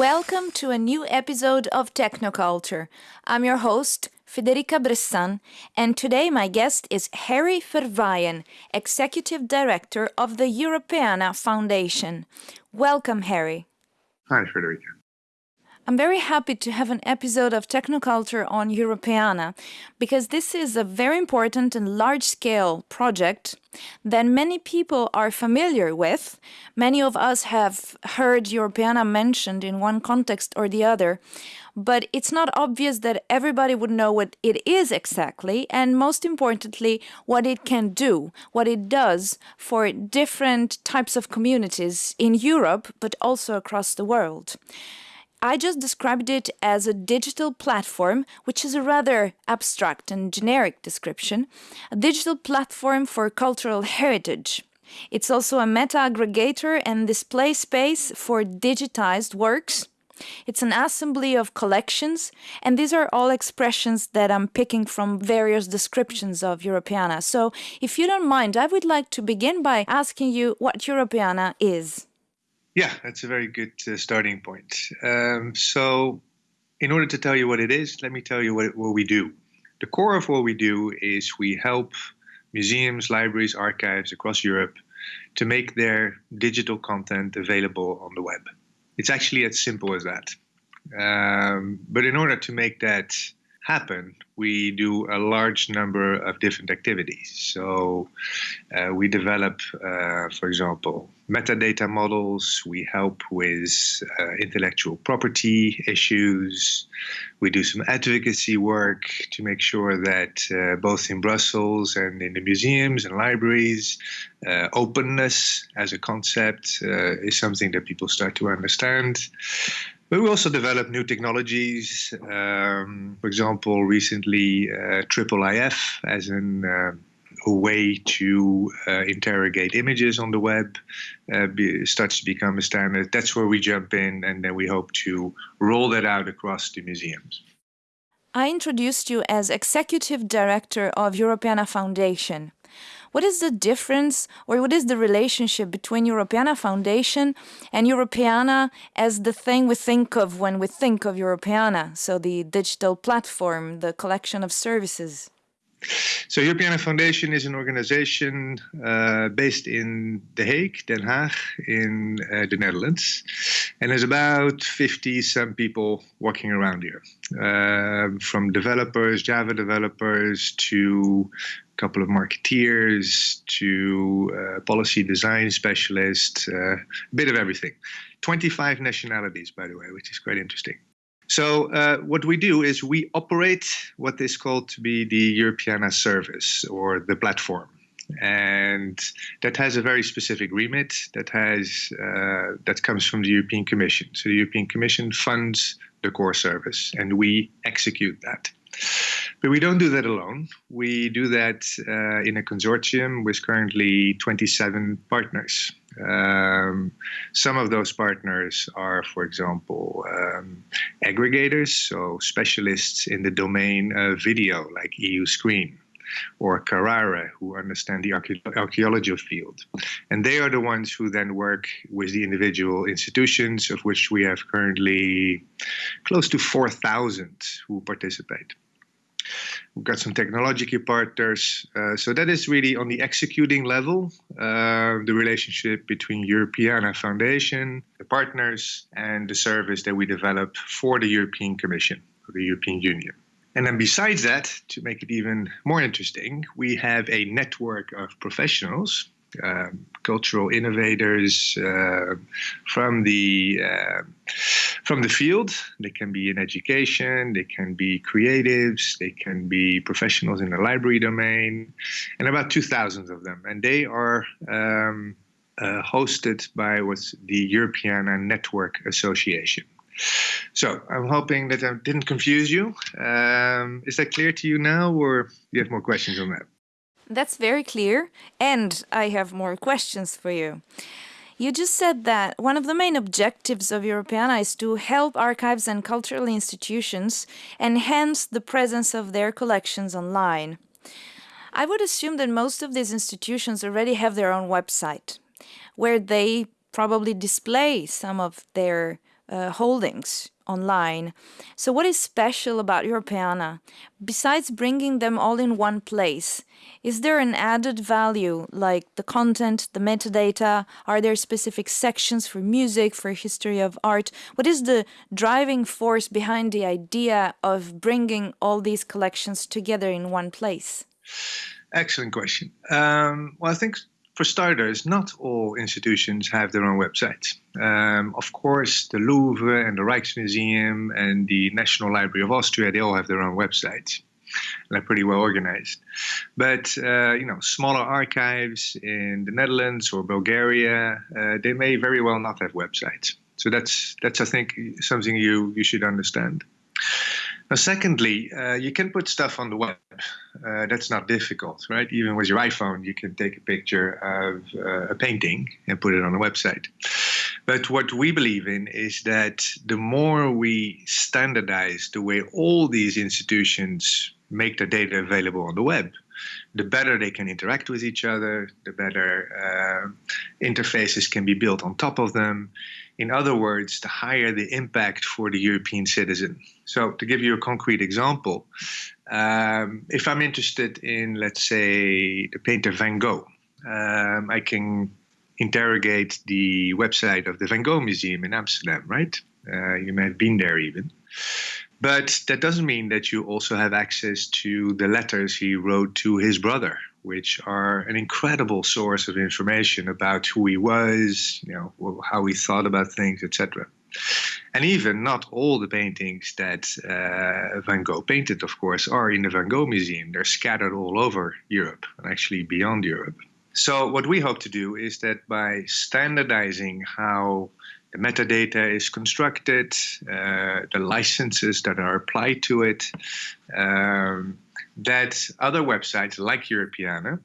Welcome to a new episode of Technoculture. I'm your host, Federica Bressan, and today my guest is Harry Verwayen, Executive Director of the Europeana Foundation. Welcome, Harry. Hi, Federica. I'm very happy to have an episode of Technoculture on Europeana because this is a very important and large scale project that many people are familiar with. Many of us have heard Europeana mentioned in one context or the other, but it's not obvious that everybody would know what it is exactly, and most importantly, what it can do, what it does for different types of communities in Europe, but also across the world. I just described it as a digital platform, which is a rather abstract and generic description, a digital platform for cultural heritage. It's also a meta aggregator and display space for digitized works. It's an assembly of collections, and these are all expressions that I'm picking from various descriptions of Europeana. So, if you don't mind, I would like to begin by asking you what Europeana is. Yeah, that's a very good uh, starting point. Um, so, in order to tell you what it is, let me tell you what, what we do. The core of what we do is we help museums, libraries, archives across Europe to make their digital content available on the web. It's actually as simple as that. Um, but in order to make that happen, we do a large number of different activities. So uh, we develop, uh, for example, metadata models. We help with uh, intellectual property issues. We do some advocacy work to make sure that uh, both in Brussels and in the museums and libraries, uh, openness as a concept uh, is something that people start to understand. But we also develop new technologies. Um, for example, recently, uh, Triple IF as an uh, way to uh, interrogate images on the web uh, be, starts to become a standard. That's where we jump in, and then we hope to roll that out across the museums. I introduced you as executive director of Europeana Foundation. What is the difference or what is the relationship between Europeana Foundation and Europeana as the thing we think of when we think of Europeana? So the digital platform, the collection of services. So Europeana Foundation is an organization uh, based in The Hague, Den Haag, in uh, the Netherlands, and there's about 50 some people working around here, uh, from developers, Java developers, to a couple of marketeers to uh, policy design specialists, uh, a bit of everything. 25 nationalities, by the way, which is quite interesting. So uh, what we do is we operate what is called to be the Europeana service or the platform. And that has a very specific remit that has uh, that comes from the European Commission. So the European Commission funds the core service, and we execute that. But we don't do that alone. We do that uh, in a consortium with currently 27 partners. Um, some of those partners are, for example, um, aggregators, so specialists in the domain of video, like EU Screen or CARARE, who understand the archaeology field. And they are the ones who then work with the individual institutions, of which we have currently close to 4,000 who participate. We've got some technology partners. Uh, so that is really on the executing level, uh, the relationship between Europeana Foundation, the partners, and the service that we develop for the European Commission, or the European Union. And then besides that, to make it even more interesting, we have a network of professionals um, cultural innovators uh, from the uh, from the field. They can be in education, they can be creatives, they can be professionals in the library domain, and about 2,000 of them. And they are um, uh, hosted by what's the Europeana Network Association. So I'm hoping that I didn't confuse you. Um, is that clear to you now, or do you have more questions on that? That's very clear, and I have more questions for you. You just said that one of the main objectives of Europeana is to help archives and cultural institutions enhance the presence of their collections online. I would assume that most of these institutions already have their own website, where they probably display some of their uh, holdings online. So, what is special about Europeana? Besides bringing them all in one place, is there an added value like the content, the metadata? Are there specific sections for music, for history of art? What is the driving force behind the idea of bringing all these collections together in one place? Excellent question. Um, well, I think for starters, not all institutions have their own websites. Um, of course, the Louvre and the Rijksmuseum and the National Library of Austria, they all have their own websites. And they're pretty well organized. But, uh, you know, smaller archives in the Netherlands or Bulgaria, uh, they may very well not have websites. So that's, that's I think, something you, you should understand. Now, secondly, uh, you can put stuff on the web. Uh, that's not difficult, right? Even with your iPhone, you can take a picture of uh, a painting and put it on a website. But what we believe in is that the more we standardize the way all these institutions make their data available on the web, the better they can interact with each other, the better uh, interfaces can be built on top of them. In other words, the higher the impact for the European citizen. So, to give you a concrete example, um, if I'm interested in, let's say, the painter Van Gogh, um, I can interrogate the website of the Van Gogh Museum in Amsterdam, right? Uh, you may have been there even. But that doesn't mean that you also have access to the letters he wrote to his brother, which are an incredible source of information about who he was, you know, how he thought about things, etc. And even not all the paintings that uh, Van Gogh painted, of course, are in the Van Gogh Museum. They're scattered all over Europe and actually beyond Europe. So, what we hope to do is that by standardizing how the metadata is constructed, uh, the licenses that are applied to it, um, that other websites like Europeana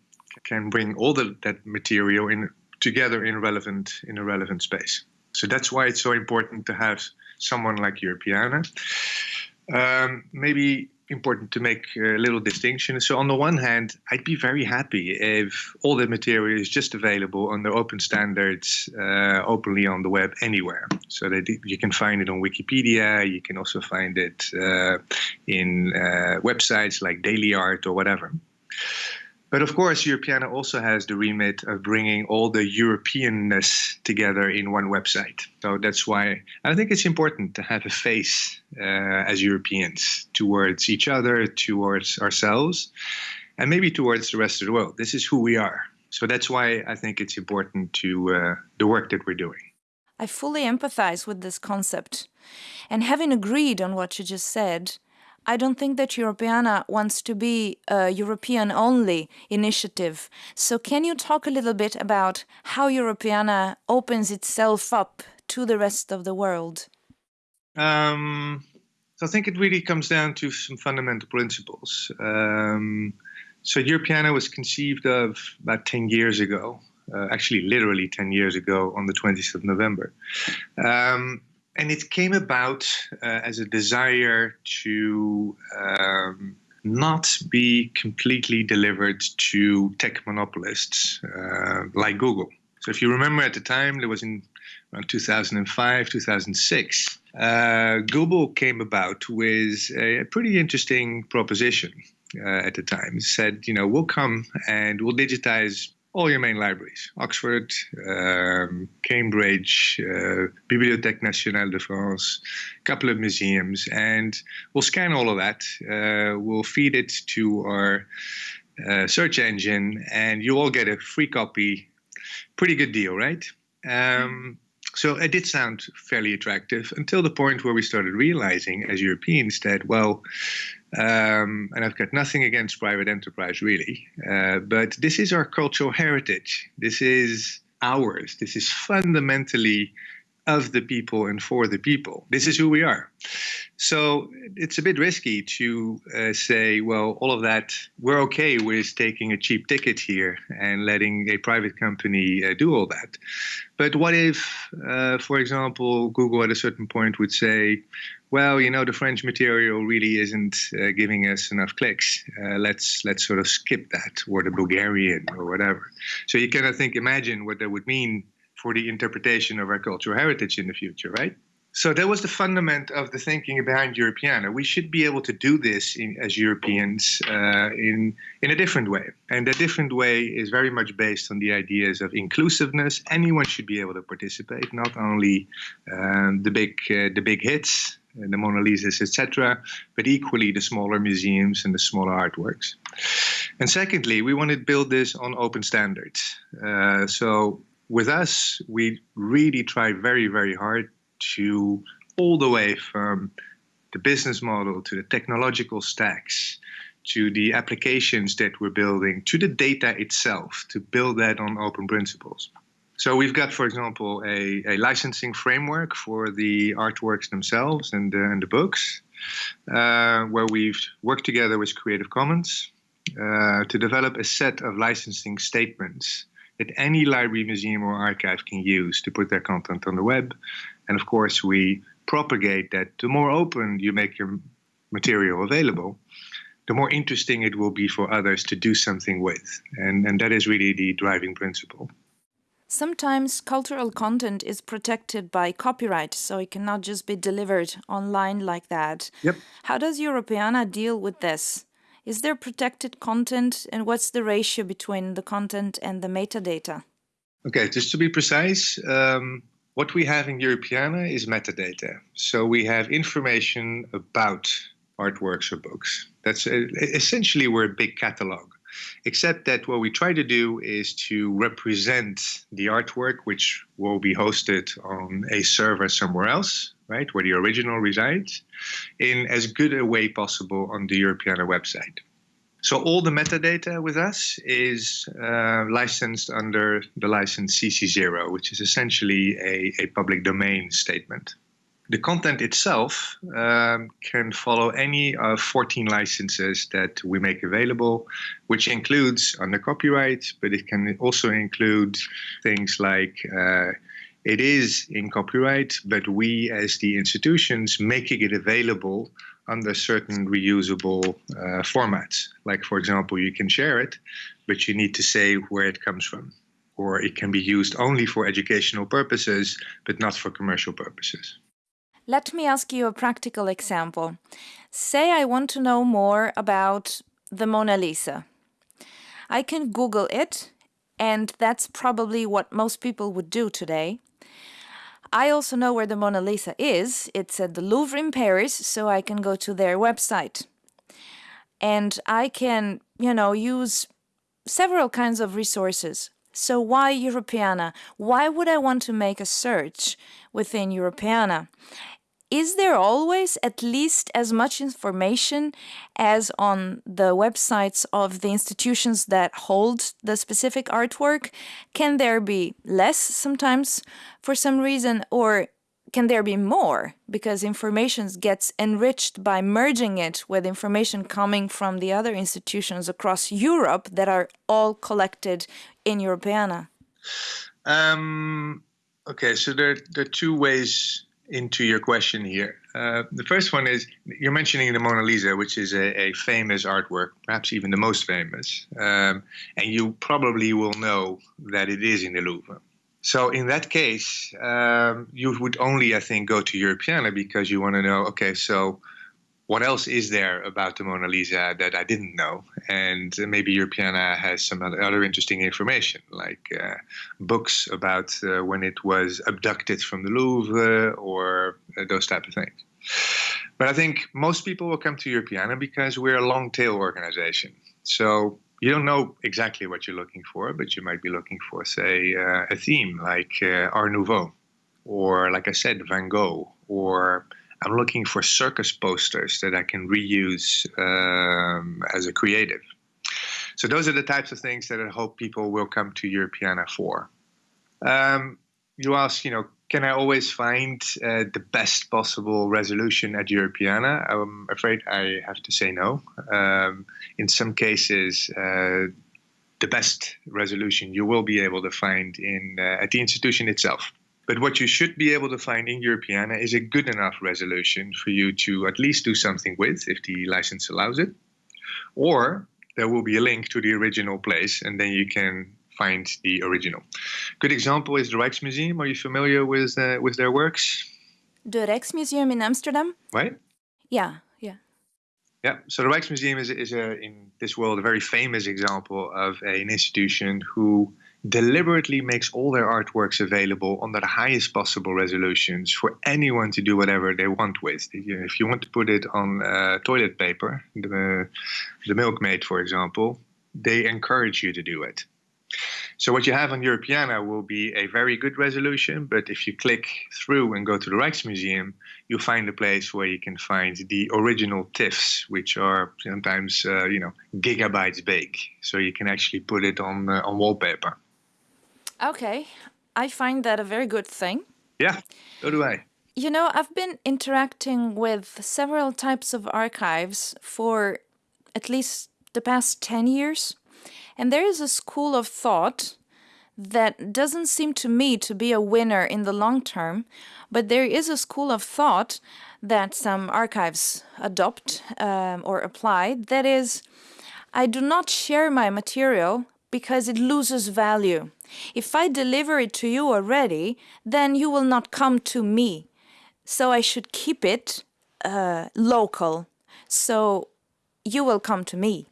can bring all the, that material in together in relevant in a relevant space. So that's why it's so important to have someone like Europeana. Um, maybe important to make a little distinction. So, on the one hand, I'd be very happy if all the material is just available under open standards, uh, openly on the web anywhere. So that you can find it on Wikipedia, you can also find it uh, in uh, websites like Daily Art or whatever. But of course, Europeana also has the remit of bringing all the Europeanness together in one website. So that's why I think it's important to have a face uh, as Europeans towards each other, towards ourselves, and maybe towards the rest of the world. This is who we are. So that's why I think it's important to uh, the work that we're doing. I fully empathize with this concept. And having agreed on what you just said, I don't think that Europeana wants to be a European only initiative. So, can you talk a little bit about how Europeana opens itself up to the rest of the world? Um, so, I think it really comes down to some fundamental principles. Um, so, Europeana was conceived of about 10 years ago, uh, actually, literally 10 years ago on the 20th of November. Um, and it came about uh, as a desire to um, not be completely delivered to tech monopolists uh, like Google. So, if you remember at the time, there was in around 2005, 2006, uh, Google came about with a, a pretty interesting proposition. Uh, at the time, it said, you know, we'll come and we'll digitize all your main libraries Oxford, um, Cambridge, uh, Bibliothèque Nationale de France, a couple of museums, and we'll scan all of that. Uh, we'll feed it to our uh, search engine, and you all get a free copy. Pretty good deal, right? Um, so it did sound fairly attractive until the point where we started realizing as Europeans that, well, um, and I've got nothing against private enterprise really, uh, but this is our cultural heritage. This is ours. This is fundamentally of the people and for the people. This is who we are. So it's a bit risky to uh, say, well, all of that, we're okay with taking a cheap ticket here and letting a private company uh, do all that. But what if, uh, for example, Google at a certain point would say, well, you know, the French material really isn't uh, giving us enough clicks. Uh, let's let's sort of skip that, or the Bulgarian, or whatever. So you can, I think, imagine what that would mean for the interpretation of our cultural heritage in the future, right? So that was the fundament of the thinking behind Europeana. We should be able to do this in, as Europeans uh, in in a different way, and that different way is very much based on the ideas of inclusiveness. Anyone should be able to participate, not only um, the big uh, the big hits, the Mona Lisas, etc., but equally the smaller museums and the smaller artworks. And secondly, we want to build this on open standards. Uh, so with us, we really try very, very hard to all the way from the business model to the technological stacks to the applications that we're building to the data itself to build that on open principles. So we've got, for example, a, a licensing framework for the artworks themselves and the, and the books, uh, where we've worked together with Creative Commons uh, to develop a set of licensing statements that any library, museum, or archive can use to put their content on the web and of course, we propagate that the more open you make your material available, the more interesting it will be for others to do something with. And, and that is really the driving principle. Sometimes cultural content is protected by copyright, so it cannot just be delivered online like that. Yep. How does Europeana deal with this? Is there protected content, and what's the ratio between the content and the metadata? Okay, just to be precise, um, what we have in Europeana is metadata. So we have information about artworks or books. That's a, essentially we're a big catalog. Except that what we try to do is to represent the artwork, which will be hosted on a server somewhere else, right, where the original resides, in as good a way possible on the Europeana website. So all the metadata with us is uh, licensed under the license CC0, which is essentially a, a public domain statement. The content itself um, can follow any of 14 licenses that we make available, which includes under copyright, but it can also include things like uh, it is in copyright, but we as the institutions making it available under certain reusable uh, formats. Like, for example, you can share it, but you need to say where it comes from. Or it can be used only for educational purposes, but not for commercial purposes. Let me ask you a practical example. Say I want to know more about the Mona Lisa. I can Google it, and that's probably what most people would do today. I also know where the Mona Lisa is. It's at the Louvre in Paris, so I can go to their website. And I can, you know, use several kinds of resources. So why Europeana? Why would I want to make a search within Europeana? Is there always at least as much information as on the websites of the institutions that hold the specific artwork? Can there be less sometimes for some reason or can there be more because information gets enriched by merging it with information coming from the other institutions across Europe that are all collected in Europeana? Um, okay, so there, there are two ways into your question here. Uh, the first one is you're mentioning the Mona Lisa, which is a, a famous artwork, perhaps even the most famous, um, and you probably will know that it is in the Louvre. So in that case, um, you would only, I think, go to Europeana because you want to know. Okay, so what else is there about the Mona Lisa that I didn't know? And maybe Europeana has some other interesting information, like uh, books about uh, when it was abducted from the Louvre or uh, those type of things. But I think most people will come to Europeana because we're a long tail organization. So you don't know exactly what you're looking for, but you might be looking for, say, uh, a theme like uh, Art Nouveau, or like I said, Van Gogh, or I'm looking for circus posters that I can reuse um, as a creative. So those are the types of things that I hope people will come to Europeana for. Um, you ask, you know, can I always find uh, the best possible resolution at Europeana? I'm afraid I have to say no. Um, in some cases, uh, the best resolution you will be able to find in uh, at the institution itself. But what you should be able to find in Europeana is a good enough resolution for you to at least do something with if the license allows it. Or there will be a link to the original place and then you can find the original. Good example is the Rijksmuseum. Are you familiar with, uh, with their works? The Rijksmuseum in Amsterdam? Right? Yeah, yeah. Yeah, so the Rijksmuseum is, is a, in this world a very famous example of an institution who deliberately makes all their artworks available under the highest possible resolutions for anyone to do whatever they want with. If you want to put it on uh, toilet paper, the, the milkmaid, for example, they encourage you to do it. So what you have on Europeana will be a very good resolution, but if you click through and go to the Rijksmuseum, you'll find a place where you can find the original TIFFs, which are sometimes uh, you know gigabytes big. So you can actually put it on uh, on wallpaper. Okay, I find that a very good thing. Yeah, so do I. You know, I've been interacting with several types of archives for at least the past 10 years. And there is a school of thought that doesn't seem to me to be a winner in the long term, but there is a school of thought that some archives adopt um, or apply that is, I do not share my material because it loses value. If I deliver it to you already, then you will not come to me. So I should keep it uh, local. So you will come to me.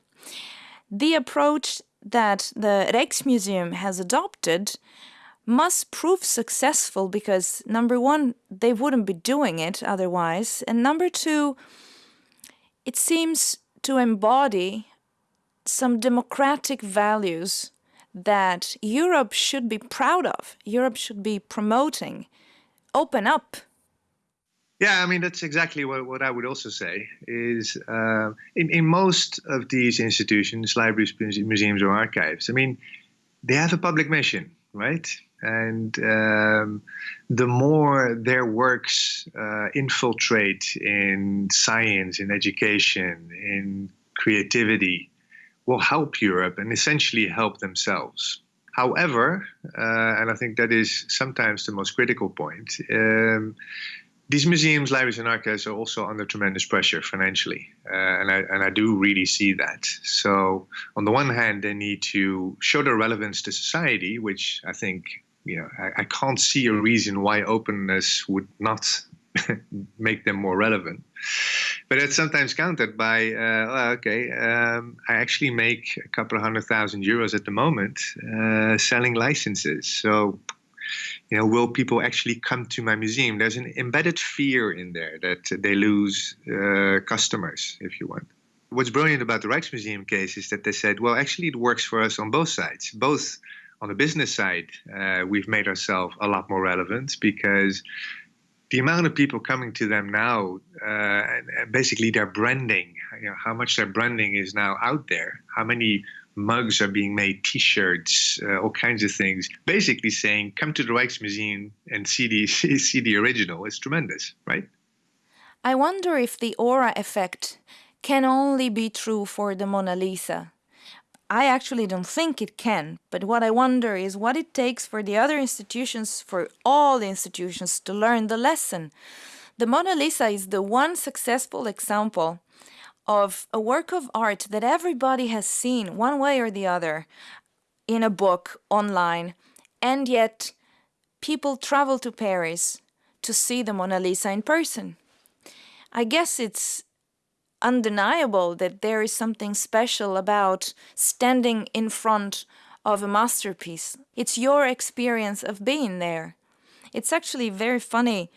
The approach that the Rijksmuseum has adopted must prove successful because number one, they wouldn't be doing it otherwise, and number two, it seems to embody some democratic values that Europe should be proud of, Europe should be promoting. Open up. Yeah, I mean that's exactly what, what I would also say is uh, in in most of these institutions, libraries, museums, or archives. I mean, they have a public mission, right? And um, the more their works uh, infiltrate in science, in education, in creativity, will help Europe and essentially help themselves. However, uh, and I think that is sometimes the most critical point, um, these museums, libraries, and archives are also under tremendous pressure financially, uh, and I and I do really see that. So on the one hand, they need to show their relevance to society, which I think you know I, I can't see a reason why openness would not make them more relevant. But it's sometimes countered by, uh, well, okay, um, I actually make a couple of hundred thousand euros at the moment uh, selling licenses. So you know, will people actually come to my museum? There's an embedded fear in there that they lose uh, customers, if you want. What's brilliant about the Rijksmuseum case is that they said, well, actually, it works for us on both sides. Both on the business side, uh, we've made ourselves a lot more relevant because the amount of people coming to them now, uh, and basically their branding, you know, how much their branding is now out there, how many mugs are being made, T-shirts, uh, all kinds of things. Basically saying, come to the Rijksmuseum and see the see the original. It's tremendous, right? I wonder if the aura effect can only be true for the Mona Lisa. I actually don't think it can, but what I wonder is what it takes for the other institutions, for all the institutions, to learn the lesson. The Mona Lisa is the one successful example of a work of art that everybody has seen one way or the other in a book online, and yet people travel to Paris to see the Mona Lisa in person. I guess it's undeniable that there is something special about standing in front of a masterpiece. It's your experience of being there. It's actually very funny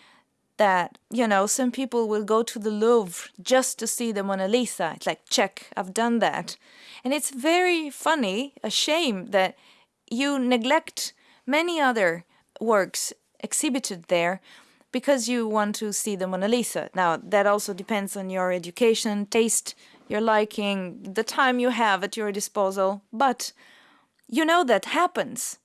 that, you know, some people will go to the Louvre just to see the Mona Lisa. It's like, check, I've done that. And it's very funny, a shame that you neglect many other works exhibited there because you want to see the Mona Lisa. Now, that also depends on your education, taste, your liking, the time you have at your disposal, but you know that happens.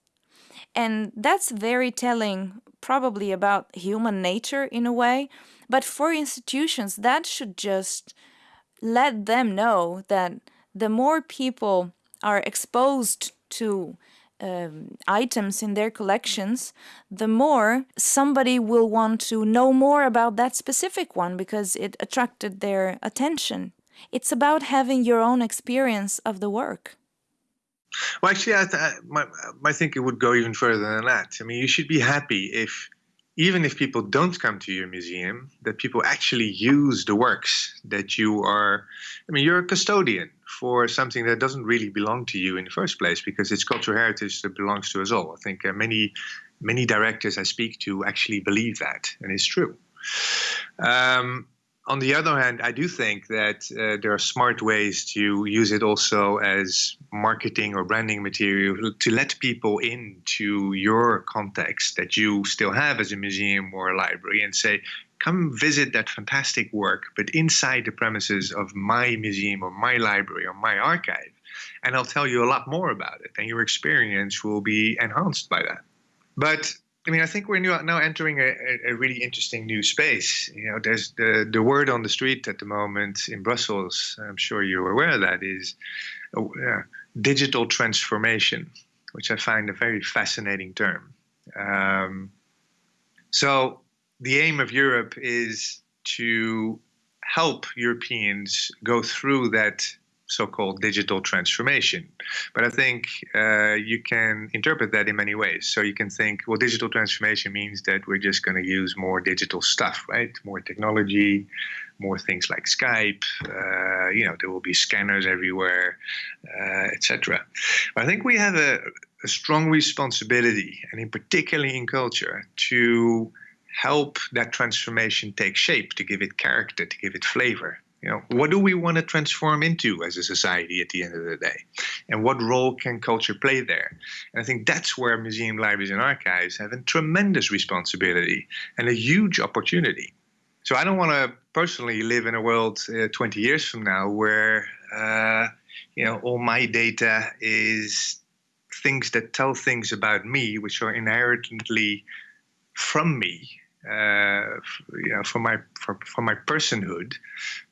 And that's very telling probably about human nature in a way, but for institutions that should just let them know that the more people are exposed to um, items in their collections, the more somebody will want to know more about that specific one because it attracted their attention. It's about having your own experience of the work. Well, actually, I, th- my, my would go even further than that. I mean, you should be happy if even if people don't come to your museum, that people actually use the works that you are. I mean, you're a custodian for something that doesn't really belong to you in the first place because it's cultural heritage that belongs to us all. I think uh, many many directors I speak to actually believe that, and it's true. Um, on the other hand, I do think that uh, there are smart ways to use it also as marketing or branding material to let people into your context that you still have as a museum or a library and say, come visit that fantastic work, but inside the premises of my museum or my library or my archive. And I'll tell you a lot more about it, and your experience will be enhanced by that. But I mean, I think we're now entering a, a, really interesting new space. You know, there's the, the word on the street at the moment in Brussels, I'm sure you're aware of that, is uh, digital transformation, which I find a very fascinating term. Um, so, the aim of Europe is to help Europeans go through that so-called digital transformation. But I think uh, you can interpret that in many ways. So you can think, well, digital transformation means that we're just going to use more digital stuff, right? More technology, more things like Skype. Uh, you know, there will be scanners everywhere, uh, etc. I think we have a, a strong responsibility, and in particularly in culture, to help that transformation take shape, to give it character, to give it flavor. You know, what do we want to transform into as a society at the end of the day? And what role can culture play there? And I think that's where museum libraries and archives have a tremendous responsibility and a huge opportunity. So I don't want to personally live in a world uh, 20 years from now where uh, you know all my data is things that tell things about me which are inherently from me you know, for my for, for my personhood,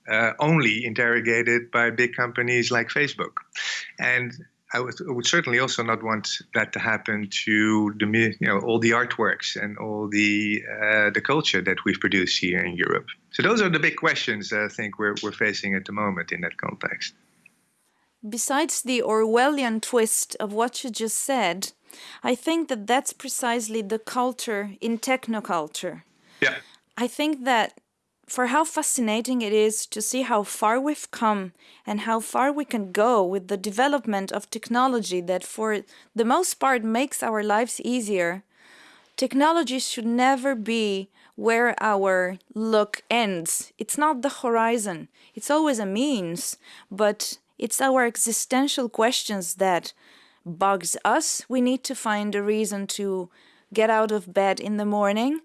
uh, only interrogated by big companies like Facebook, and I would, would, certainly also not want that to happen to the you know all the artworks and all the uh, the culture that we've produced here in Europe. So those are the big questions that I think we're we're facing at the moment in that context. Besides the Orwellian twist of what you just said, I think that that's precisely the culture in technoculture. Yeah. I think that for how fascinating it is to see how far we've come and how far we can go with the development of technology that for the most part makes our lives easier. Technology should never be where our look ends. It's not the horizon. It's always a means, but it's our existential questions that bugs us. We need to find a reason to get out of bed in the morning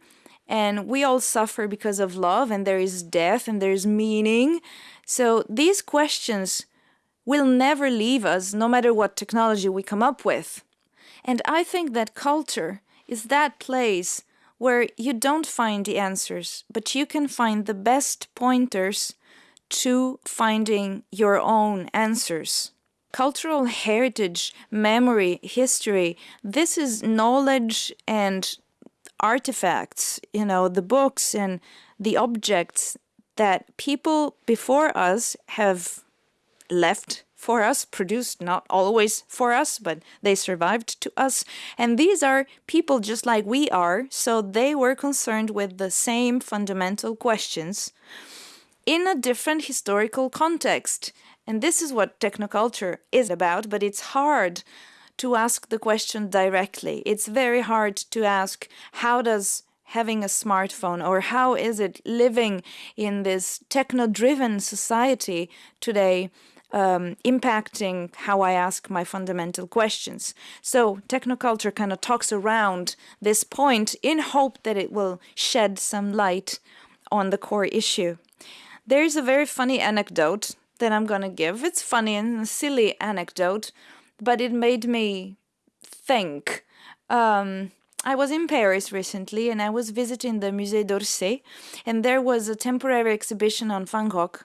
and we all suffer because of love and there is death and there is meaning. So these questions will never leave us no matter what technology we come up with. And I think that culture is that place where you don't find the answers, but you can find the best pointers to finding your own answers. Cultural heritage, memory, history, this is knowledge and artifacts, you know, the books and the objects that people before us have left for us, produced not always for us, but they survived to us. And these are people just like we are, so they were concerned with the same fundamental questions in a different historical context. And this is what technoculture is about, but it's hard to ask the question directly. It's very hard to ask how does having a smartphone or how is it living in this techno-driven society today um, impacting how I ask my fundamental questions. So technoculture kind of talks around this point in hope that it will shed some light on the core issue. There's a very funny anecdote that I'm to give. It's funny and a silly anecdote but it made me think. Um, I was in Paris recently and I was visiting the Musée d'Orsay, and there was a temporary exhibition on Van Gogh.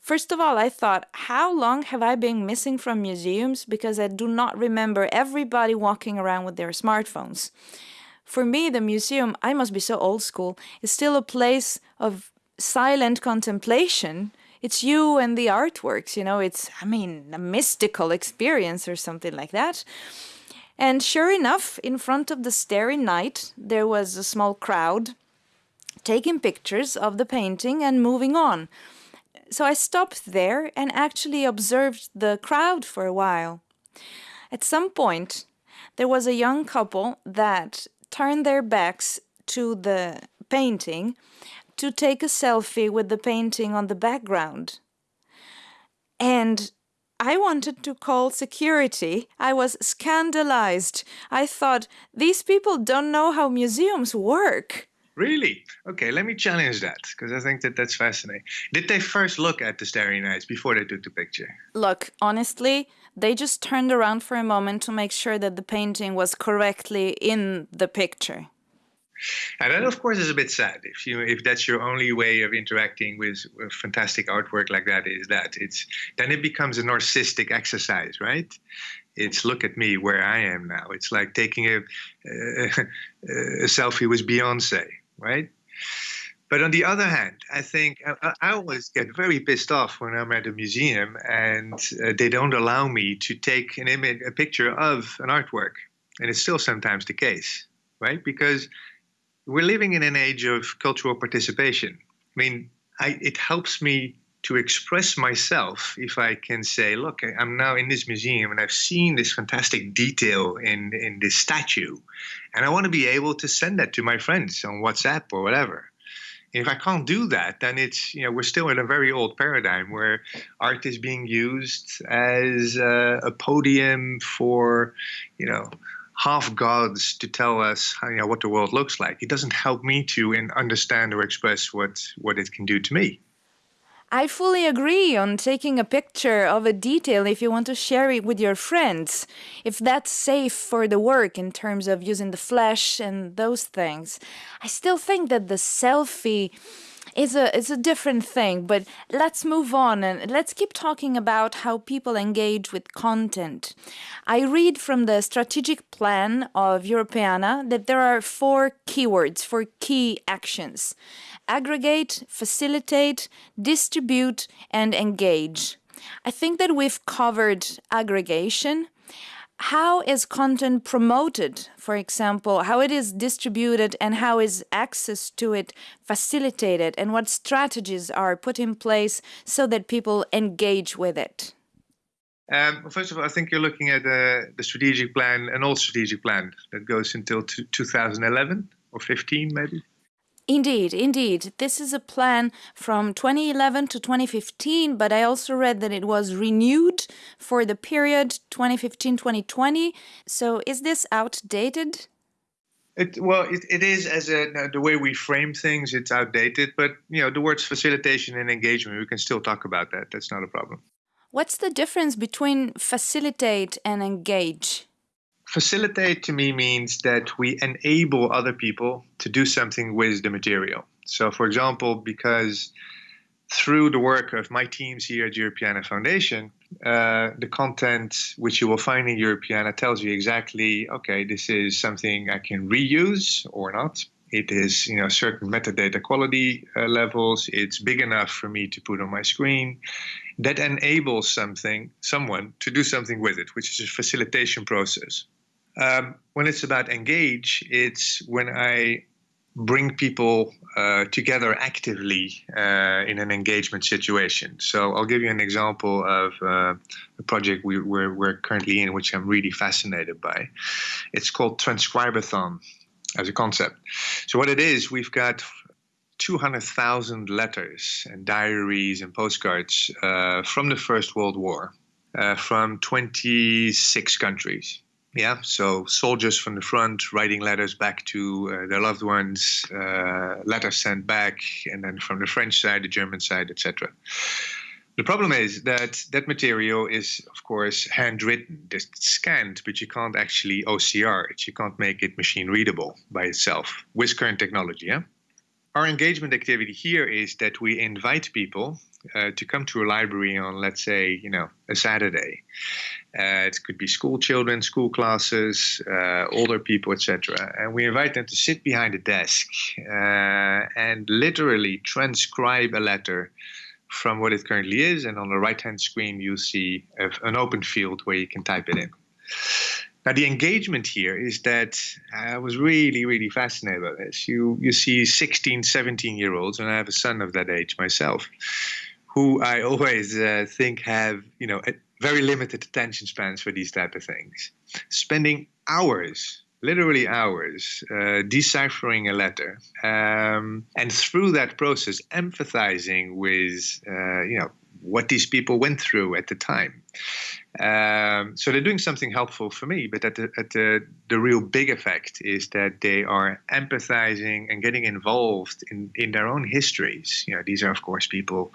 First of all, I thought, how long have I been missing from museums because I do not remember everybody walking around with their smartphones. For me, the museum, I must be so old school, is still a place of silent contemplation it's you and the artworks, you know, it's, I mean, a mystical experience or something like that. And sure enough, in front of the Starry Night, there was a small crowd taking pictures of the painting and moving on. So I stopped there and actually observed the crowd for a while. At some point, there was a young couple that turned their backs to the painting to take a selfie with the painting on the background. And I wanted to call security. I was scandalized. I thought, these people don't know how museums work. Really? Okay, let me challenge that because I think that that's fascinating. Did they first look at the Starry Nights before they took the picture? Look, honestly, they just turned around for a moment to make sure that the painting was correctly in the picture. And that, of course, is a bit sad. If you if that's your only way of interacting with, fantastic artwork like that, is that it's then it becomes a narcissistic exercise, right? It's look at me where I am now. It's like taking a, a, a selfie with Beyonce, right? But on the other hand, I think I, I, always get very pissed off when I'm at a museum and uh, they don't allow me to take an image, a picture of an artwork, and it's still sometimes the case, right? Because we're living in an age of cultural participation. I mean, I, it helps me to express myself if I can say, look, I'm now in this museum and I've seen this fantastic detail in, in this statue, and I want to be able to send that to my friends on WhatsApp or whatever. If I can't do that, then it's you know we're still in a very old paradigm where art is being used as a, a podium for you know half gods to tell us you know, what the world looks like. It doesn't help me to understand or express what, what it can do to me. I fully agree on taking a picture of a detail if you want to share it with your friends, if that's safe for the work in terms of using the flash and those things. I still think that the selfie is a is a different thing, but let's move on and let's keep talking about how people engage with content. I read from the strategic plan of Europeana that there are four keywords for key actions. Aggregate, facilitate, distribute, and engage. I think that we've covered aggregation, how is content promoted, for example, how it is distributed and how is access to it facilitated and what strategies are put in place so that people engage with it? Um, well, first of all, I think you're looking at uh, the strategic plan, an old strategic plan that goes until 2011 or 15, maybe. Indeed, indeed. This is a plan from 2011 to 2015, but I also read that it was renewed for the period 2015 2020. So is this outdated? It, well, it, it is as a, uh, the way we frame things, it's outdated, but you know the words facilitation and engagement, we can still talk about that. That's not a problem. What's the difference between facilitate and engage? Facilitate to me means that we enable other people to do something with the material. So, for example, because through the work of my teams here at Europeana Foundation, uh, the content which you will find in Europeana tells you exactly, okay, this is something I can reuse or not. It is, you know, certain metadata quality uh, levels. It's big enough for me to put on my screen. That enables something, someone to do something with it, which is a facilitation process. Um, when it's about engage, it's when I bring people uh, together actively uh, in an engagement situation. So I'll give you an example of uh, a project we, are we're currently in, which I'm really fascinated by. It's called Transcribathon as a concept. So what it is, we've got 200,000 letters and diaries and postcards uh, from the First World War uh, from 26 countries. Yeah, so soldiers from the front writing letters back to uh, their loved ones, uh, letters sent back, and then from the French side, the German side, etc. The problem is that that material is, of course, handwritten, it's scanned, but you can't actually OCR it. You can't make it machine readable by itself with current technology. Yeah? Our engagement activity here is that we invite people uh, to come to a library on, let's say, you know, a Saturday. Uh, it could be school children, school classes, uh, older people, etc. And we invite them to sit behind a desk uh, and literally transcribe a letter from what it currently is. And on the right-hand screen, you'll see an open field where you can type it in. Now, the engagement here is that I was really, really fascinated by this. You, you see 16, 17 year olds, and I have a son of that age myself, who I always uh, think have, you know, very limited attention spans for these type of things, spending hours literally hours uh, deciphering a letter um, and through that process empathizing with uh, you know what these people went through at the time um, so they're doing something helpful for me but at, the, at the, the real big effect is that they are empathizing and getting involved in, in their own histories. You know these are of course people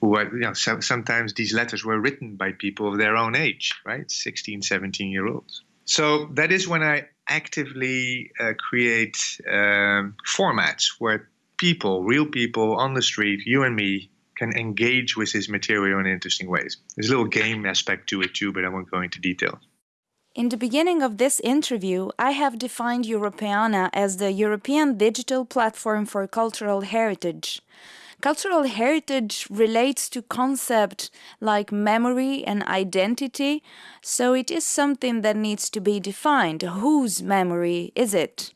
who are you know so, sometimes these letters were written by people of their own age right? 16 17 year olds. So that is when I actively uh, create um, formats where people, real people on the street, you and me, can engage with this material in interesting ways. There's a little game aspect to it too, but I won't go into detail. In the beginning of this interview, I have defined Europeana as the European digital platform for cultural heritage. Cultural heritage relates to concepts like memory and identity, so it is something that needs to be defined. Whose memory is it?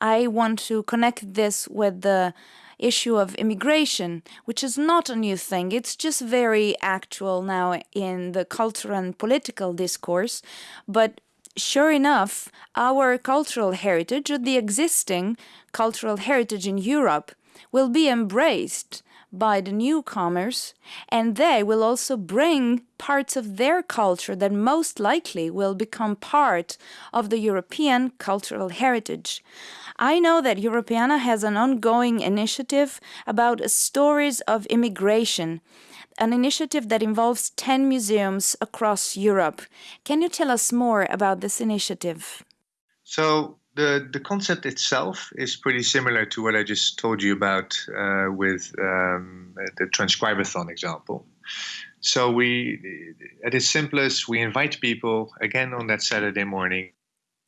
I want to connect this with the issue of immigration, which is not a new thing. It's just very actual now in the cultural and political discourse. But sure enough, our cultural heritage, or the existing cultural heritage in Europe, will be embraced by the newcomers, and they will also bring parts of their culture that most likely will become part of the European cultural heritage. I know that Europeana has an ongoing initiative about stories of immigration, an initiative that involves 10 museums across Europe. Can you tell us more about this initiative? So, the the concept itself is pretty similar to what I just told you about uh, with um, the transcribathon example. So we, at its simplest, we invite people again on that Saturday morning,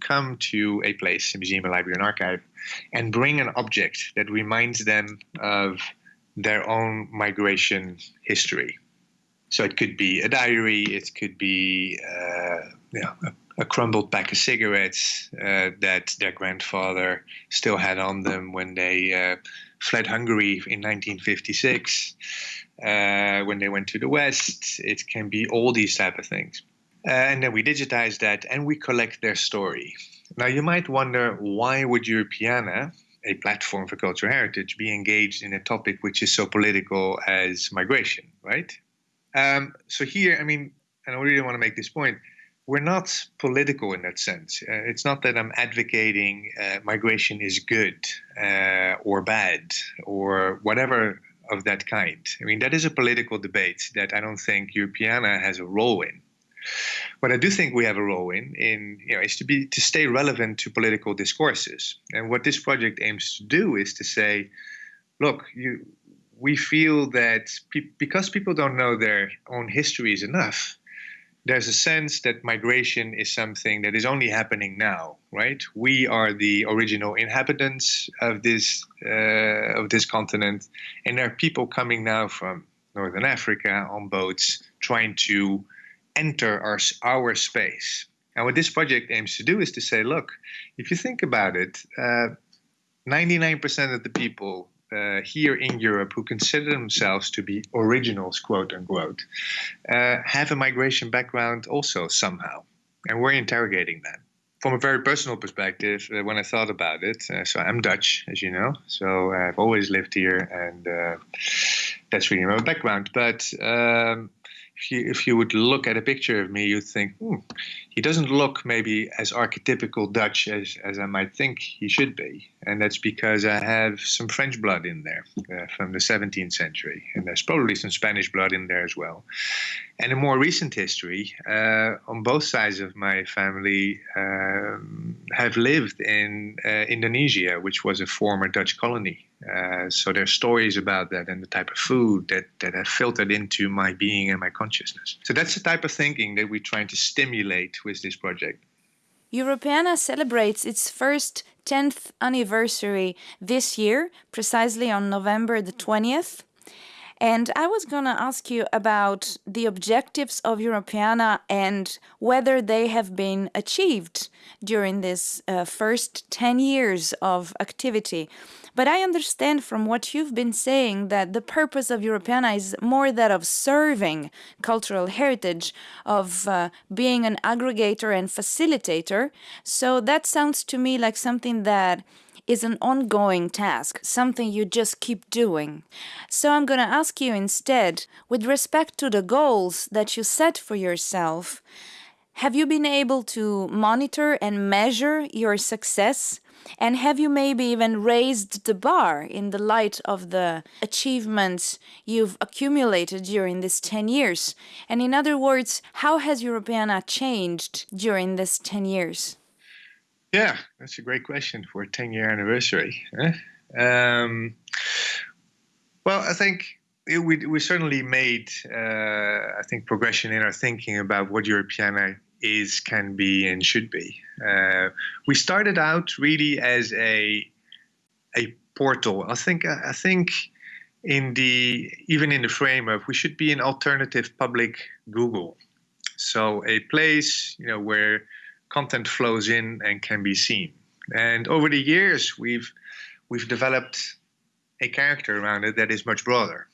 come to a place, a museum, a library, an archive, and bring an object that reminds them of their own migration history. So it could be a diary, it could be uh, know, a a crumbled pack of cigarettes uh, that their grandfather still had on them when they uh, fled Hungary in 1956, uh, when they went to the West. It can be all these type of things. Uh, and then we digitize that and we collect their story. Now you might wonder why would Europeana, a platform for cultural heritage, be engaged in a topic which is so political as migration, right? Um, so here, I mean, and I really want to make this point we're not political in that sense. Uh, it's not that I'm advocating uh, migration is good uh, or bad or whatever of that kind. I mean, that is a political debate that I don't think Europeana has a role in. What I do think we have a role in, in you know, is to be to stay relevant to political discourses. And what this project aims to do is to say, look, you, we feel that pe- because people don't know their own histories enough, there's a sense that migration is something that is only happening now, right? We are the original inhabitants of this uh, of this continent, and there are people coming now from northern Africa on boats trying to enter our our space. And what this project aims to do is to say, look, if you think about it, uh, 99% of the people uh, here in Europe who consider themselves to be originals, quote unquote, uh, have a migration background also somehow. And we're interrogating that. From a very personal perspective, uh, when I thought about it, uh, so I'm Dutch, as you know, so I've always lived here, and uh, that's really my background. But um, if you, if you would look at a picture of me, you'd think, hmm, he doesn't look maybe as archetypical Dutch as, as I might think he should be. And that's because I have some French blood in there uh, from the 17th century. And there's probably some Spanish blood in there as well. And in more recent history, uh, on both sides of my family um, have lived in uh, Indonesia, which was a former Dutch colony. Uh, so there's stories about that and the type of food that, that have filtered into my being and my consciousness. So that's the type of thinking that we're trying to stimulate with this project. Europeana celebrates its first 10th anniversary this year, precisely on November the 20th. And I was going to ask you about the objectives of Europeana and whether they have been achieved. during this uh, first 10 years of activity. But I understand from what you've been saying that the purpose of Europeana is more that of serving cultural heritage, of uh, being an aggregator and facilitator. So that sounds to me like something that is an ongoing task, something you just keep doing. So I'm going to ask you instead, with respect to the goals that you set for yourself, have you been able to monitor and measure your success? And have you maybe even raised the bar in the light of the achievements you've accumulated during these 10 years? And in other words, how has Europeana changed during these 10 years? Yeah, that's a great question for a 10 year anniversary. Um, well, I think we, we certainly made, uh, I think, progression in our thinking about what Europeana is, can be, and should be. Uh, we started out really as a a portal. I think I think in the even in the framework we should be an alternative public Google. So a place you know where content flows in and can be seen. And over the years we've we've developed a character around it that is much broader.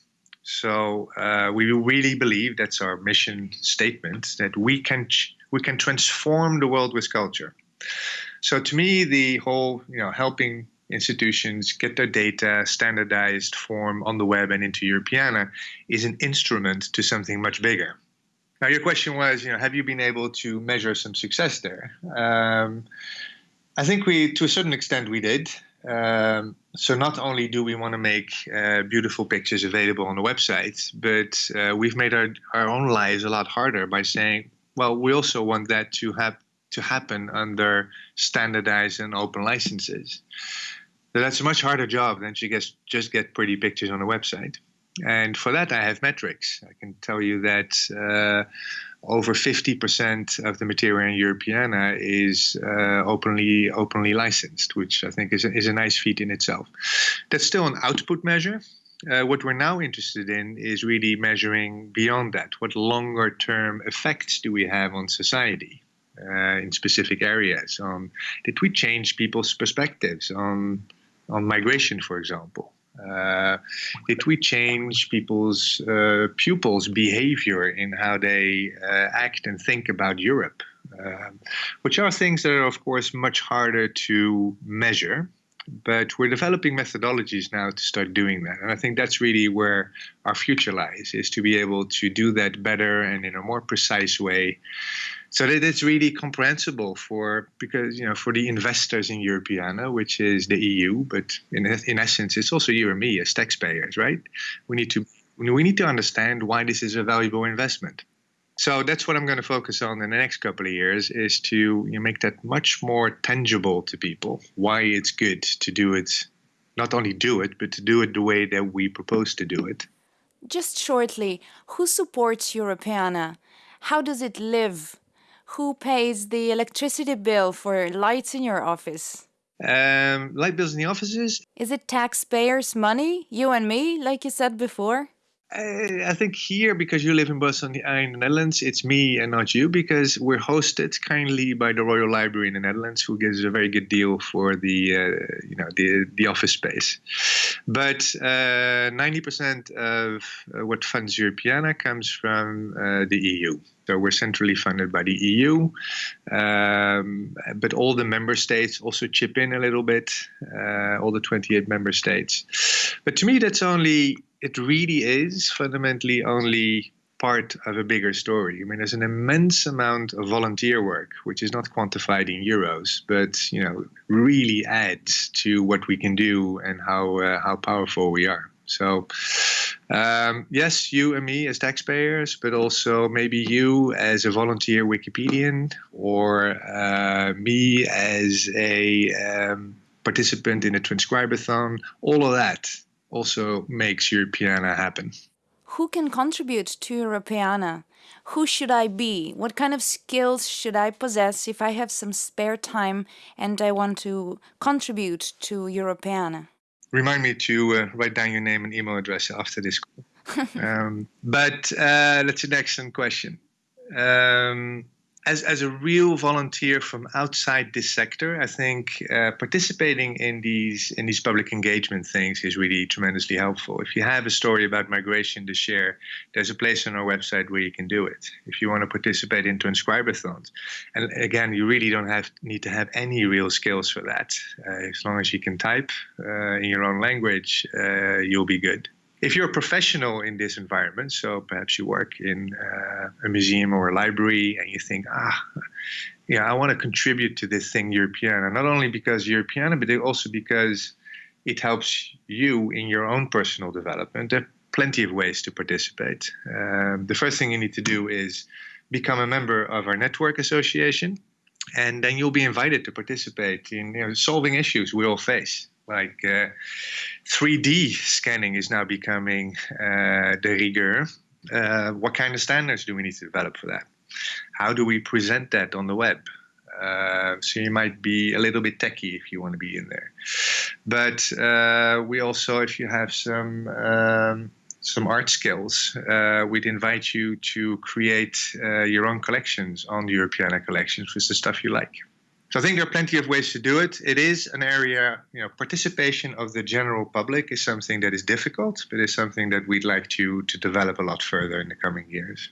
So uh, we really believe that's our mission statement that we can we can transform the world with culture. So to me, the whole you know helping institutions get their data standardized form on the web and into Europeana is an instrument to something much bigger. Now, your question was, you know, have you been able to measure some success there? Um, I think we, to a certain extent, we did. Um, so not only do we want to make uh, beautiful pictures available on the website, but uh, we've made our, our own lives a lot harder by saying, well, we also want that to have to happen under standardized and open licenses. So that's a much harder job than to just just get pretty pictures on a website. And for that, I have metrics. I can tell you that uh, over 50% of the material in Europeana is uh, openly openly licensed, which I think is a, is a nice feat in itself. That's still an output measure. Uh, what we're now interested in is really measuring beyond that. What longer term effects do we have on society uh, in specific areas? On did we change people's perspectives on on migration, for example? Uh, did we change people's uh, pupils' behavior in how they uh, act and think about Europe? Um, which are things that are, of course, much harder to measure. But we're developing methodologies now to start doing that. And I think that's really where our future lies, is to be able to do that better and in a more precise way so that it's really comprehensible for because you know for the investors in Europeana, which is the EU, but in in essence, it's also you and me as taxpayers, right? We need to we need to understand why this is a valuable investment. So that's what I'm going to focus on in the next couple of years is to you know, make that much more tangible to people. Why it's good to do it, not only do it, but to do it the way that we propose to do it. Just shortly, who supports Europeana? How does it live who pays the electricity bill for lights in your office? Um, light bills in the offices. Is it taxpayers' money, you and me, like you said before? I think here, because you live in Brussels in the Netherlands, it's me and not you, because we're hosted kindly by the Royal Library in the Netherlands, who gives a very good deal for the uh, you know the the office space. But uh, ninety percent of uh, what funds Europeana comes from uh, the EU. So we're centrally funded by the EU, um, but all the member states also chip in a little bit. Uh, all the twenty-eight member states. But to me, that's only it really is fundamentally only part of a bigger story. I mean, there's an immense amount of volunteer work, which is not quantified in euros, but you know, really adds to what we can do and how uh, how powerful we are. So, um, yes, you and me as taxpayers, but also maybe you as a volunteer Wikipedian, or uh, me as a um, participant in a transcribathon. All of that also makes Europeana happen. Who can contribute to Europeana? Who should I be? What kind of skills should I possess if I have some spare time and I want to contribute to Europeana? Remind me to uh, write down your name and email address after this um, but uh, that's an excellent question. Um, as, as a real volunteer from outside this sector, I think uh, participating in these in these public engagement things is really tremendously helpful. If you have a story about migration to share, there's a place on our website where you can do it. If you want to participate in transcribathons, and again, you really don't have need to have any real skills for that. Uh, as long as you can type uh, in your own language, uh, you'll be good if you're a professional in this environment, so perhaps you work in uh, a museum or a library and you think, ah, yeah, I want to contribute to this thing, Europeana, not only because Europeana, but also because it helps you in your own personal development. There are plenty of ways to participate. Um, the first thing you need to do is become a member of our network association, and then you'll be invited to participate in you know, solving issues we all face like uh, 3D scanning is now becoming uh, the rigueur. Uh, what kind of standards do we need to develop for that? How do we present that on the web? Uh, so you might be a little bit techy if you want to be in there. But uh, we also, if you have some um, some art skills, uh, we'd invite you to create your own collections on the Europeana collections with the stuff you like. So I think there are plenty of ways to do it. It is an area, you know, participation of the general public is something that is difficult, but is something that we'd like to to develop a lot further in the coming years.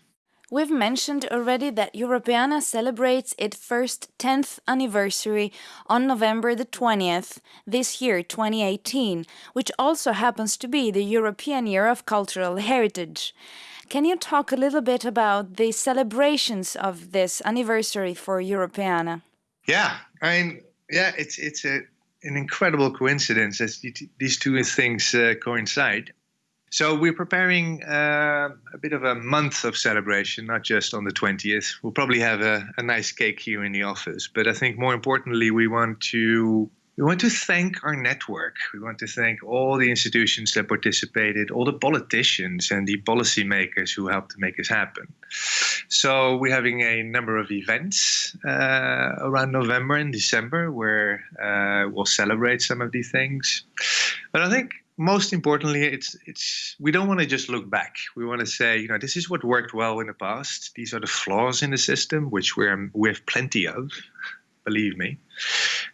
We've mentioned already that Europeana celebrates its first 10th anniversary on November the 20th this year, 2018, which also happens to be the European Year of Cultural Heritage. Can you talk a little bit about the celebrations of this anniversary for Europeana? Yeah, I mean, yeah, it's it's a an incredible coincidence that these two things uh, coincide. So we're preparing uh, a bit of a month of celebration, not just on the 20th. We'll probably have a, a nice cake here in the office, but I think more importantly, we want to we want to thank our network. We want to thank all the institutions that participated, all the politicians and the policymakers who helped to make this happen. So we're having a number of events uh, around November and December where uh, we'll celebrate some of these things. But I think most importantly, it's it's we don't want to just look back. We want to say, you know, this is what worked well in the past. These are the flaws in the system, which we're we have plenty of believe me.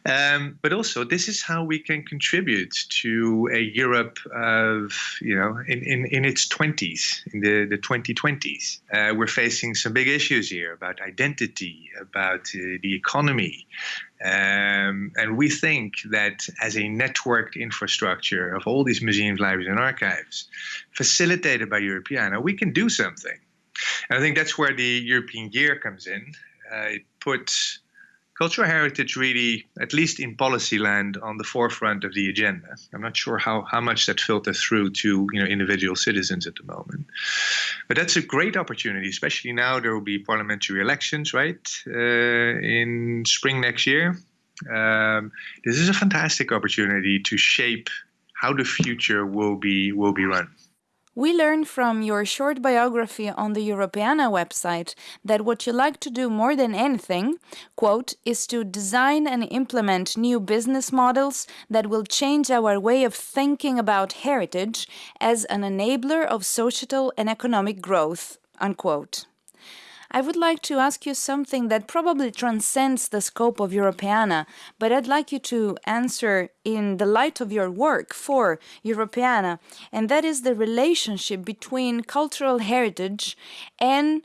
Um, but also, this is how we can contribute to a Europe of, you know, in, in, in its 20s, in the, the 2020s. Uh, we're facing some big issues here about identity, about uh, the economy. Um, and we think that as a networked infrastructure of all these museums, libraries, and archives, facilitated by Europeana, we can do something. And I think that's where the European year comes in. Uh, it puts cultural heritage really, at least in policy land, on the forefront of the agenda. I'm not sure how, how much that filters through to you know individual citizens at the moment, but that's a great opportunity, especially now there will be parliamentary elections, right, uh, in spring next year. Um, this is a fantastic opportunity to shape how the future will be will be run. We learn from your short biography on the Europeana website that what you like to do more than anything, quote, is to design and implement new business models that will change our way of thinking about heritage as an enabler of societal and economic growth, unquote. I would like to ask you something that probably transcends the scope of Europeana, but I'd like you to answer in the light of your work for Europeana, and that is the relationship between cultural heritage and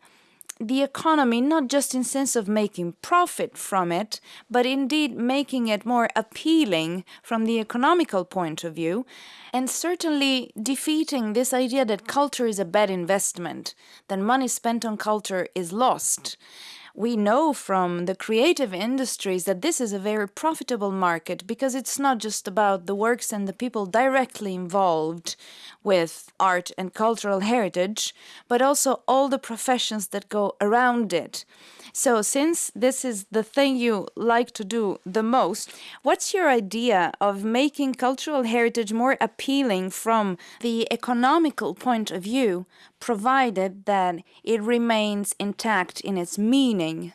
the economy not just in sense of making profit from it but indeed making it more appealing from the economical point of view and certainly defeating this idea that culture is a bad investment that money spent on culture is lost. We know from the creative industries that this is a very profitable market because it's not just about the works and the people directly involved with art and cultural heritage, but also all the professions that go around it. So, since this is the thing you like to do the most, what's your idea of making cultural heritage more appealing from the economical point of view, provided that it remains intact in its meaning?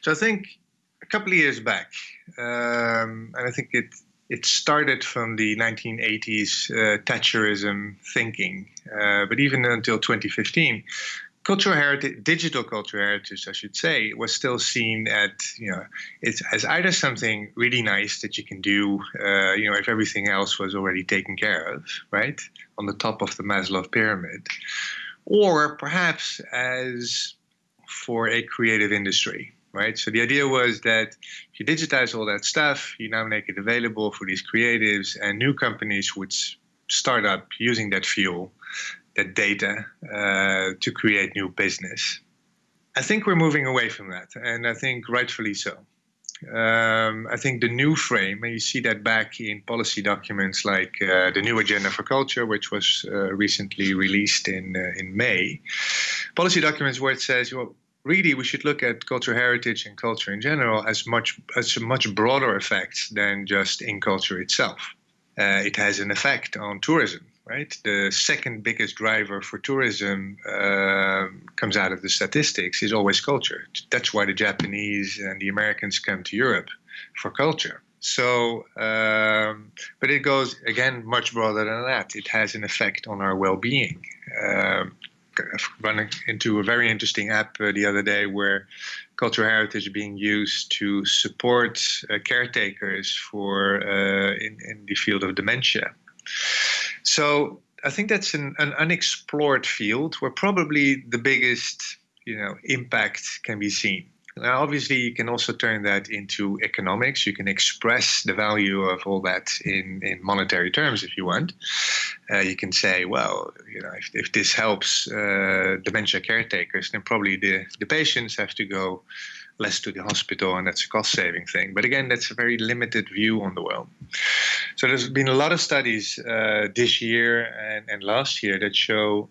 So, I think a couple of years back, um, and I think it it started from the 1980s uh, Thatcherism thinking, uh, but even until 2015, cultural heritage, digital cultural heritage, I should say, was still seen at you know it's as either something really nice that you can do, uh, you know, if everything else was already taken care of, right, on the top of the Maslow pyramid, or perhaps as for a creative industry, right? So the idea was that you digitize all that stuff, you now make it available for these creatives, and new companies would start up using that fuel that data uh, to create new business. I think we're moving away from that, and I think rightfully so. Um, I think the new frame, and you see that back in policy documents like uh, the new agenda for culture, which was uh, recently released in uh, in May. Policy documents where it says, well, really, we should look at cultural heritage and culture in general as much as a much broader effect than just in culture itself. Uh, it has an effect on tourism right? The second biggest driver for tourism uh, comes out of the statistics is always culture. That's why the Japanese and the Americans come to Europe for culture. So, um, but it goes again much broader than that. It has an effect on our well-being. Um, running into a very interesting app uh, the other day where cultural heritage is being used to support uh, caretakers for uh, in, in the field of dementia. So I think that's an, an unexplored field where probably the biggest you know impact can be seen. Now, obviously, you can also turn that into economics. You can express the value of all that in, in monetary terms if you want. Uh, you can say, well, you know, if, if this helps uh, dementia caretakers, then probably the, the patients have to go less to the hospital, and that's a cost saving thing. But again, that's a very limited view on the world. So there's been a lot of studies uh, this year and, and last year that show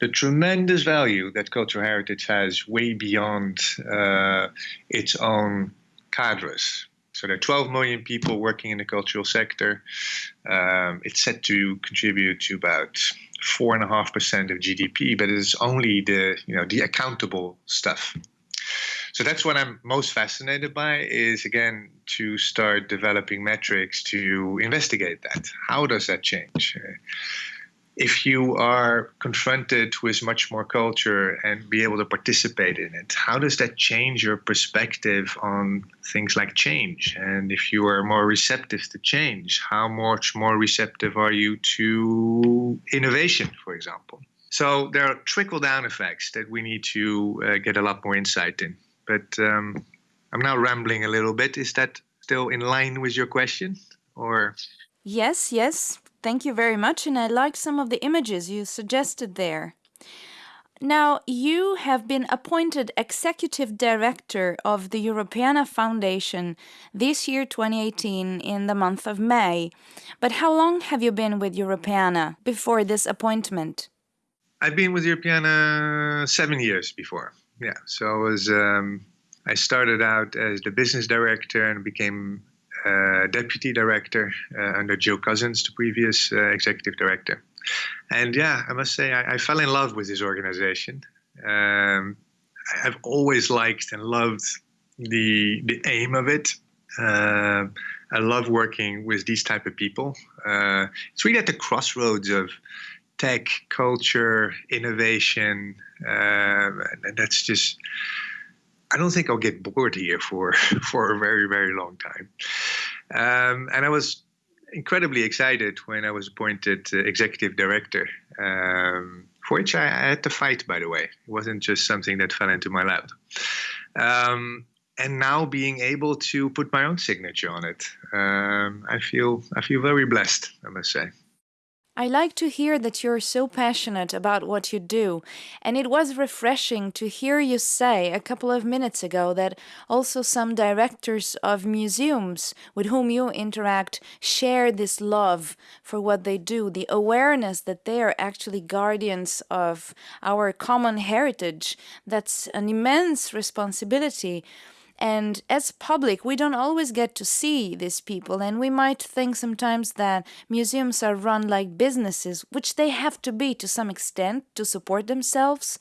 the tremendous value that cultural heritage has way beyond uh, its own cadres. So there are 12 million people working in the cultural sector. Um, it's set to contribute to about four and a half percent of GDP, but it's only the you know the accountable stuff so that's what I'm most fascinated by is again to start developing metrics to investigate that. How does that change? If you are confronted with much more culture and be able to participate in it, how does that change your perspective on things like change? And if you are more receptive to change, how much more receptive are you to innovation, for example? So there are trickle down effects that we need to uh, get a lot more insight in. But um, I'm now rambling a little bit. Is that still in line with your question, or? Yes, yes. Thank you very much, and I like some of the images you suggested there. Now, you have been appointed Executive Director of the Europeana Foundation this year, 2018, in the month of May. But how long have you been with Europeana before this appointment? I've been with Europeana seven years before yeah. So I was um, I started out as the business director and became uh, deputy director uh, under Jill Cousins, the previous uh, executive director. And yeah, I must say I, I fell in love with this organization. Um, I've always liked and loved the the aim of it. Uh, I love working with these type of people. Uh, it's really at the crossroads of tech, culture, innovation. Um, and that's just, I don't think I'll get bored here for, for a very, very long time. Um, and I was incredibly excited when I was appointed uh, executive director, um, for which I, I, had to fight, by the way. It wasn't just something that fell into my lap. Um, and now being able to put my own signature on it, um, I feel I feel very blessed. I must say. I like to hear that you're so passionate about what you do, and it was refreshing to hear you say a couple of minutes ago that also some directors of museums with whom you interact share this love for what they do, the awareness that they are actually guardians of our common heritage. That's an immense responsibility. And as public, we don't always get to see these people, and we might think sometimes that museums are run like businesses, which they have to be to some extent to support themselves.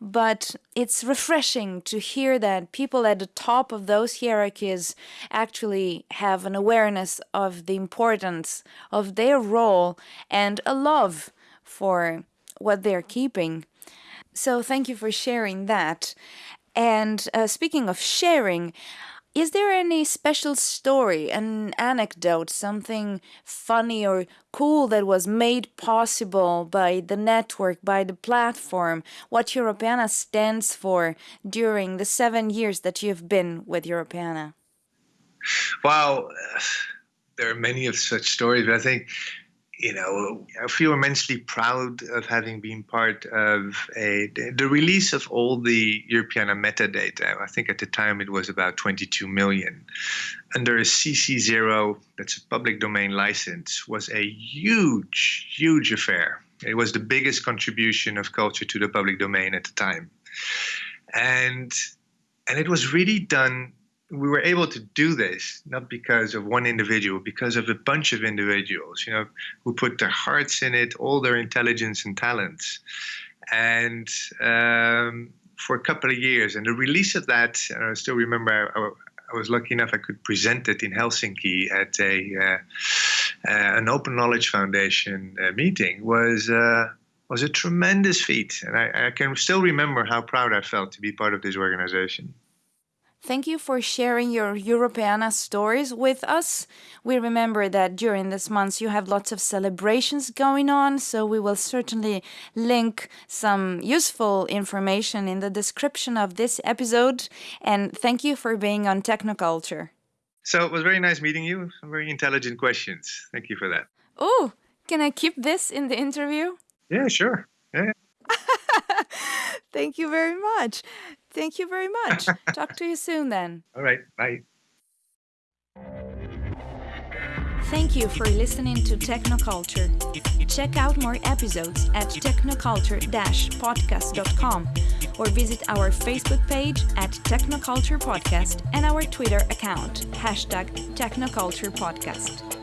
But it's refreshing to hear that people at the top of those hierarchies actually have an awareness of the importance of their role and a love for what they're keeping. So thank you for sharing that. And uh, speaking of sharing, is there any special story, an anecdote, something funny or cool that was made possible by the network, by the platform, what Europeana stands for during the seven years that you've been with Europeana? Well, there are many of such stories, but I think you know, I feel immensely proud of having been part of a the release of all the Europeana metadata. I think at the time it was about 22 million. Under a CC0, that's a public domain license, was a huge, huge affair. It was the biggest contribution of culture to the public domain at the time. And and it was really done we were able to do this not because of one individual, because of a bunch of individuals, you know, who put their hearts in it, all their intelligence and talents, and um, for a couple of years. And the release of that, I still remember. I, I was lucky enough I could present it in Helsinki at a uh, uh, an Open Knowledge Foundation uh, meeting. Was uh, was a tremendous feat, and I, I can still remember how proud I felt to be part of this organization. Thank you for sharing your Europeana stories with us. We remember that during this month you have lots of celebrations going on, so we will certainly link some useful information in the description of this episode. And thank you for being on Technoculture. So it was very nice meeting you. Some very intelligent questions. Thank you for that. Oh, can I keep this in the interview? Yeah, sure. Yeah. Thank you very much. Thank you very much. Talk to you soon then. All right. Bye. Thank you for listening to Technoculture. Check out more episodes at technoculture-podcast.com or visit our Facebook page at Technoculture Podcast and our Twitter account, hashtag Technoculture Podcast.